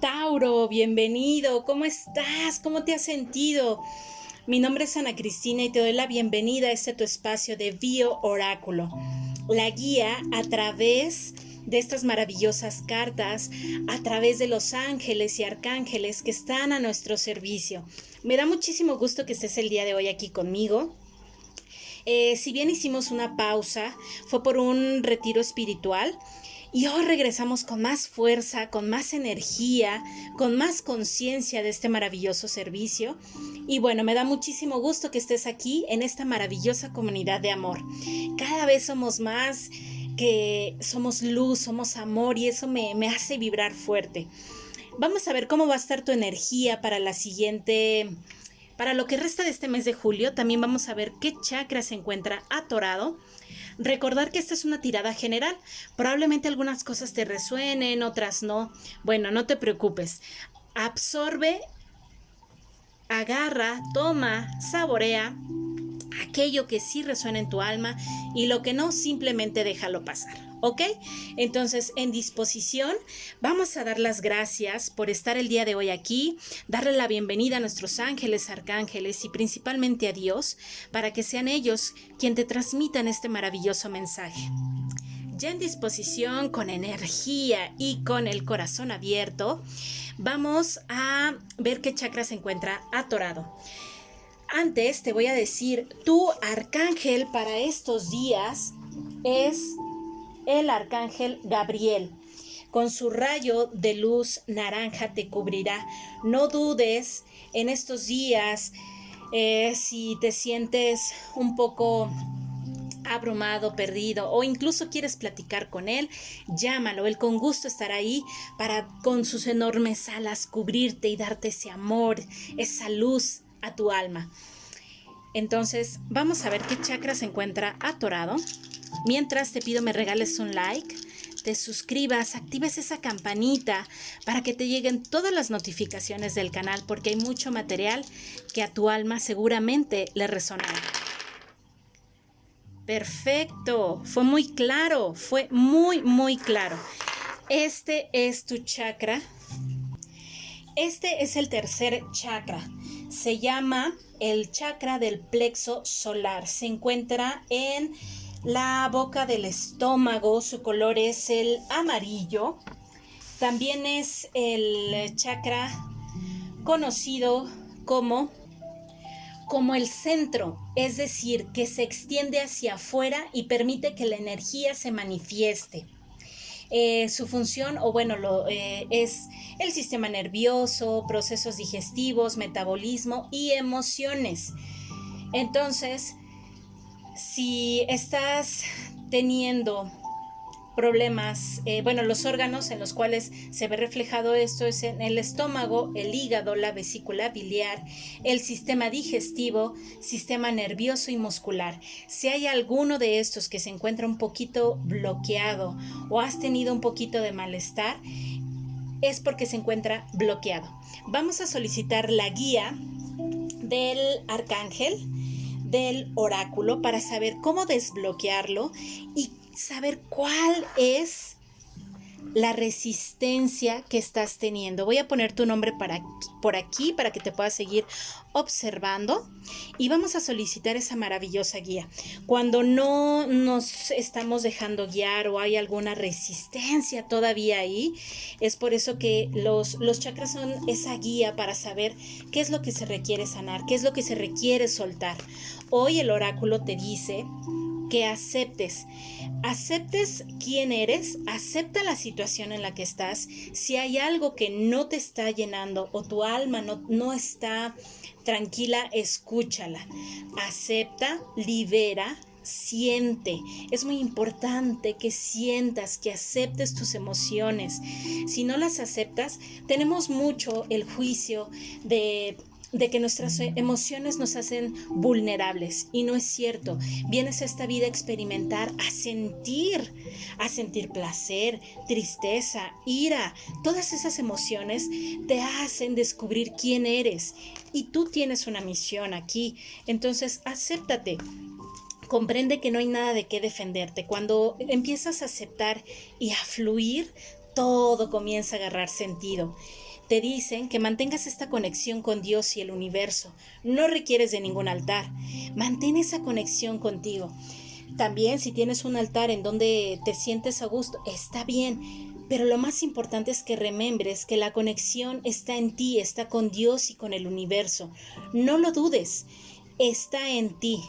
Tauro, bienvenido. ¿Cómo estás? ¿Cómo te has sentido? Mi nombre es Ana Cristina y te doy la bienvenida a este tu espacio de Bio Oráculo. La guía a través de estas maravillosas cartas, a través de los ángeles y arcángeles que están a nuestro servicio. Me da muchísimo gusto que estés el día de hoy aquí conmigo. Eh, si bien hicimos una pausa, fue por un retiro espiritual y hoy regresamos con más fuerza, con más energía, con más conciencia de este maravilloso servicio. Y bueno, me da muchísimo gusto que estés aquí en esta maravillosa comunidad de amor. Cada vez somos más que somos luz, somos amor y eso me, hace vibrar fuerte. Vamos a ver cómo va a estar tu energía para la siguiente para lo que resta de este mes de julio, también vamos a ver qué chakra se encuentra atorado. Recordar que esta es una tirada general. Probablemente algunas cosas te resuenen, otras no. Bueno, no te preocupes. Absorbe, agarra, toma, saborea aquello que sí resuena en tu alma y lo que no, simplemente déjalo pasar. ¿Ok? Entonces, en disposición, vamos a dar las gracias por estar el día de hoy aquí, darle la bienvenida a nuestros ángeles, arcángeles y principalmente a Dios, para que sean ellos quien te transmitan este maravilloso mensaje. Ya en disposición, con energía y con el corazón abierto, vamos a ver qué chakra se encuentra atorado. Antes te voy a decir, tu arcángel para estos días es el arcángel Gabriel. Con su rayo de luz naranja te cubrirá. No dudes en estos días eh, si te sientes un poco abrumado, perdido o incluso quieres platicar con él, llámalo, él con gusto estará ahí para con sus enormes alas cubrirte y darte ese amor, esa luz a tu alma. Entonces, vamos a ver qué chakra se encuentra atorado. Mientras te pido me regales un like, te suscribas, actives esa campanita para que te lleguen todas las notificaciones del canal porque hay mucho material que a tu alma seguramente le resonará. Perfecto, fue muy claro, fue muy, muy claro. Este es tu chakra. Este es el tercer chakra. Se llama el chakra del plexo solar. Se encuentra en la boca del estómago, su color es el amarillo. También es el chakra conocido como como el centro, es decir, que se extiende hacia afuera y permite que la energía se manifieste. Eh, su función, o bueno, lo, eh, es el sistema nervioso, procesos digestivos, metabolismo y emociones. Entonces, si estás teniendo problemas, eh, bueno, los órganos en los cuales se ve reflejado esto es en el estómago, el hígado, la vesícula biliar, el sistema digestivo, sistema nervioso y muscular. Si hay alguno de estos que se encuentra un poquito bloqueado o has tenido un poquito de malestar, es porque se encuentra bloqueado. Vamos a solicitar la guía del arcángel del oráculo para saber cómo desbloquearlo y saber cuál es la resistencia que estás teniendo. Voy a poner tu nombre para, por aquí para que te puedas seguir observando y vamos a solicitar esa maravillosa guía. Cuando no nos estamos dejando guiar o hay alguna resistencia todavía ahí, es por eso que los, los chakras son esa guía para saber qué es lo que se requiere sanar, qué es lo que se requiere soltar. Hoy el oráculo te dice que aceptes. Aceptes quién eres, acepta la situación en la que estás. Si hay algo que no te está llenando o tu alma no, no está tranquila, escúchala. Acepta, libera, siente. Es muy importante que sientas, que aceptes tus emociones. Si no las aceptas, tenemos mucho el juicio de de que nuestras emociones nos hacen vulnerables y no es cierto. Vienes a esta vida a experimentar, a sentir, a sentir placer, tristeza, ira. Todas esas emociones te hacen descubrir quién eres y tú tienes una misión aquí. Entonces, acéptate. Comprende que no hay nada de qué defenderte. Cuando empiezas a aceptar y a fluir, todo comienza a agarrar sentido. Te dicen que mantengas esta conexión con Dios y el universo. No requieres de ningún altar. Mantén esa conexión contigo. También si tienes un altar en donde te sientes a gusto, está bien. Pero lo más importante es que remembres que la conexión está en ti, está con Dios y con el universo. No lo dudes, está en ti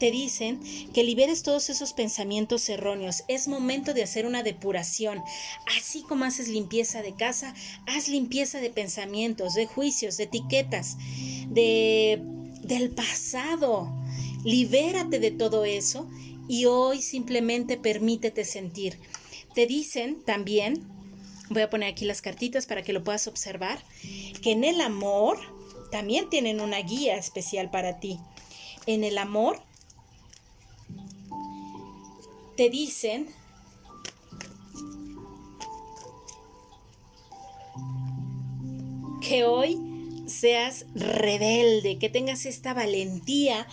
te dicen que liberes todos esos pensamientos erróneos. Es momento de hacer una depuración. Así como haces limpieza de casa, haz limpieza de pensamientos, de juicios, de etiquetas, de del pasado. Libérate de todo eso y hoy simplemente permítete sentir. Te dicen también, voy a poner aquí las cartitas para que lo puedas observar, que en el amor también tienen una guía especial para ti. En el amor te dicen que hoy seas rebelde, que tengas esta valentía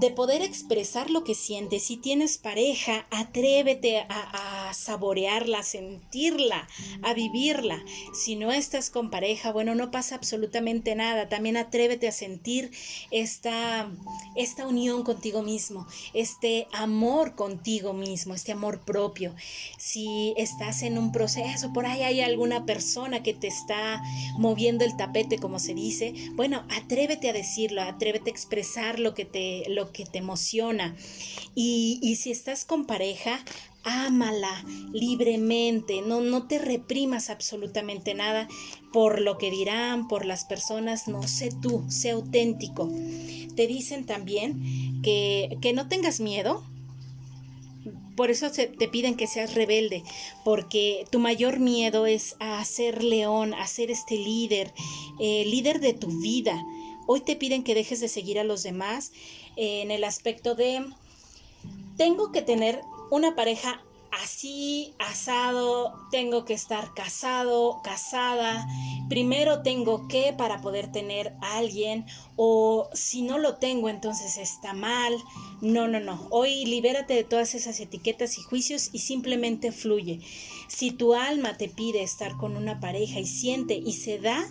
de poder expresar lo que sientes. Si tienes pareja, atrévete a, saborearla, sentirla, a vivirla. Si no estás con pareja, bueno, no pasa absolutamente nada. También atrévete a sentir esta, esta unión contigo mismo, este amor contigo mismo, este amor propio. Si estás en un proceso, por ahí hay alguna persona que te está moviendo el tapete, como se dice, bueno, atrévete a decirlo, atrévete a expresar lo que te que te emociona. Y, y si estás con pareja, ámala libremente, no, no te reprimas absolutamente nada por lo que dirán, por las personas, no, sé tú, sé auténtico. Te dicen también que, que no tengas miedo, por eso te piden que seas rebelde, porque tu mayor miedo es a ser león, a ser este líder, eh, líder de tu vida. Hoy te piden que dejes de seguir a los demás en el aspecto de tengo que tener una pareja así, asado, tengo que estar casado, casada, primero tengo que para poder tener a alguien o si no lo tengo entonces está mal. No, no, no. Hoy libérate de todas esas etiquetas y juicios y simplemente fluye. Si tu alma te pide estar con una pareja y siente y se da,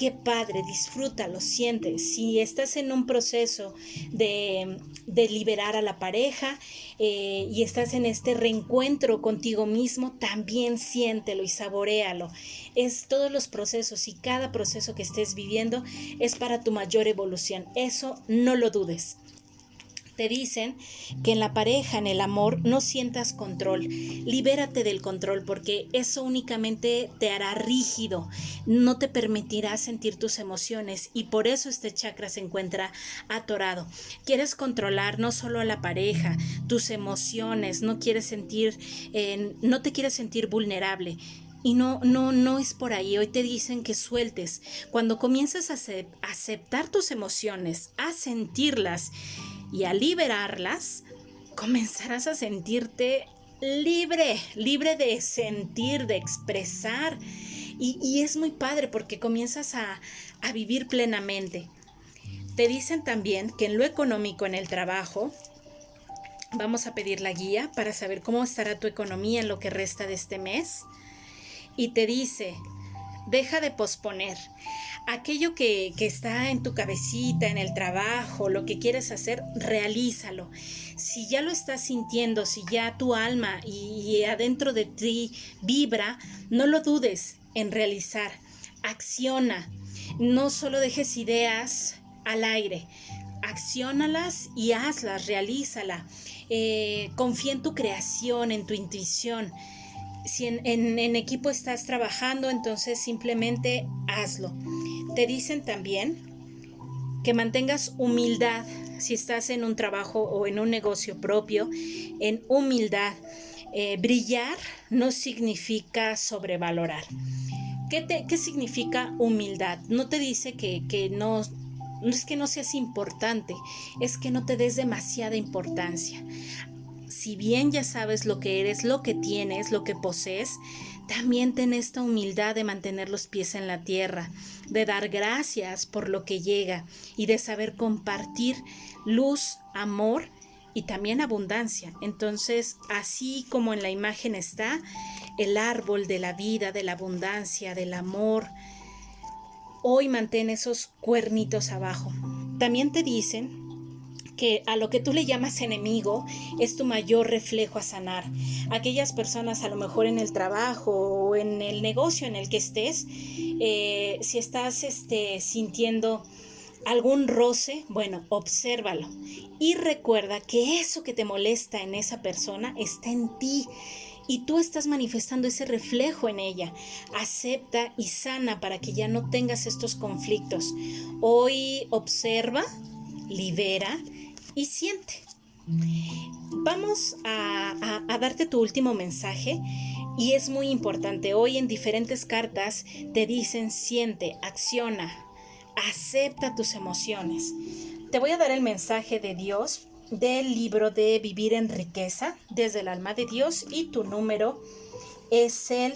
qué padre, disfrútalo, siente. Si estás en un proceso de, liberar a la pareja eh, y estás en este reencuentro contigo mismo, también siéntelo y saborealo. Es todos los procesos y cada proceso que estés viviendo es para tu mayor evolución. Eso no lo dudes te dicen que en la pareja, en el amor, no sientas control. Libérate del control porque eso únicamente te hará rígido, no te permitirá sentir tus emociones y por eso este chakra se encuentra atorado. Quieres controlar no solo a la pareja, tus emociones, no quieres sentir, no te quieres sentir vulnerable. Y no, no, no es por ahí. Hoy te dicen que sueltes. Cuando comienzas a aceptar tus emociones, a sentirlas y a liberarlas, comenzarás a sentirte libre, libre de sentir, de expresar. Y, es muy padre porque comienzas a, a vivir plenamente. Te dicen también que en lo económico, en el trabajo, vamos a pedir la guía para saber cómo estará tu economía en lo que resta de este mes. Y te dice, deja de posponer aquello que, está en tu cabecita, en el trabajo, lo que quieres hacer, realízalo. Si ya lo estás sintiendo, si ya tu alma y, adentro de ti vibra, no lo dudes en realizar. Acciona. No solo dejes ideas al aire. Acciónalas y hazlas, realízala. Eh, confía en tu creación, en tu intuición si en, equipo estás trabajando, entonces simplemente hazlo. Te dicen también que mantengas humildad si estás en un trabajo o en un negocio propio, en humildad. Eh, brillar no significa sobrevalorar. ¿Qué, ¿Qué, significa humildad? No te dice que, que no, no es que no seas importante, es que no te des demasiada importancia. Si bien ya sabes lo que eres, lo que tienes, lo que posees, también ten esta humildad de mantener los pies en la tierra, de dar gracias por lo que llega y de saber compartir luz, amor y también abundancia. Entonces, así como en la imagen está, el árbol de la vida, de la abundancia, del amor. Hoy mantén esos cuernitos abajo. También te dicen que a lo que tú le llamas enemigo es tu mayor reflejo a sanar. Aquellas personas a lo mejor en el trabajo o en el negocio en el que estés, eh, si estás este, sintiendo algún roce, bueno, obsérvalo y recuerda que eso que te molesta en esa persona está en ti y tú estás manifestando ese reflejo en ella. Acepta y sana para que ya no tengas estos conflictos. Hoy observa, libera y siente. Vamos a, darte tu último mensaje y es muy importante. Hoy en diferentes cartas te dicen siente, acciona, acepta tus emociones. Te voy a dar el mensaje de Dios del libro de Vivir en Riqueza desde el alma de Dios y tu número es el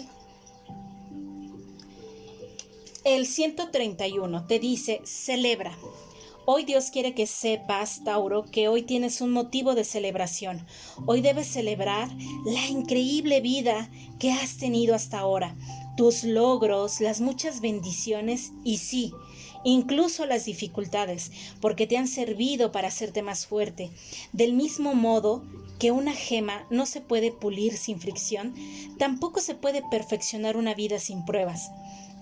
el 131. Te dice, celebra. Hoy Dios quiere que sepas, Tauro, que hoy tienes un motivo de celebración. Hoy debes celebrar la increíble vida que has tenido hasta ahora, tus logros, las muchas bendiciones y sí, incluso las dificultades, porque te han servido para hacerte más fuerte. Del mismo modo que una gema no se puede pulir sin fricción, tampoco se puede perfeccionar una vida sin pruebas.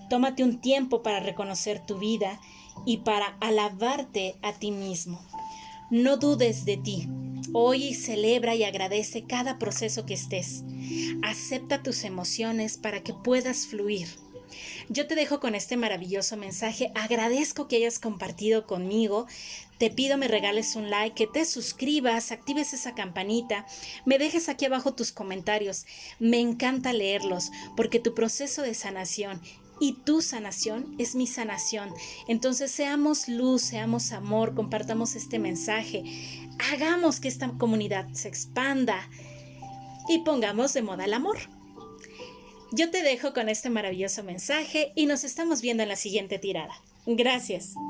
Tómate un tiempo para reconocer tu vida y para alabarte a ti mismo. No dudes de ti. Hoy celebra y agradece cada proceso que estés. Acepta tus emociones para que puedas fluir. Yo te dejo con este maravilloso mensaje. Agradezco que hayas compartido conmigo. Te pido me regales un like, que te suscribas, actives esa campanita, me dejes aquí abajo tus comentarios. Me encanta leerlos porque tu proceso de sanación y tu sanación es mi sanación. Entonces seamos luz, seamos amor, compartamos este mensaje, hagamos que esta comunidad se expanda y pongamos de moda el amor. Yo te dejo con este maravilloso mensaje y nos estamos viendo en la siguiente tirada. Gracias.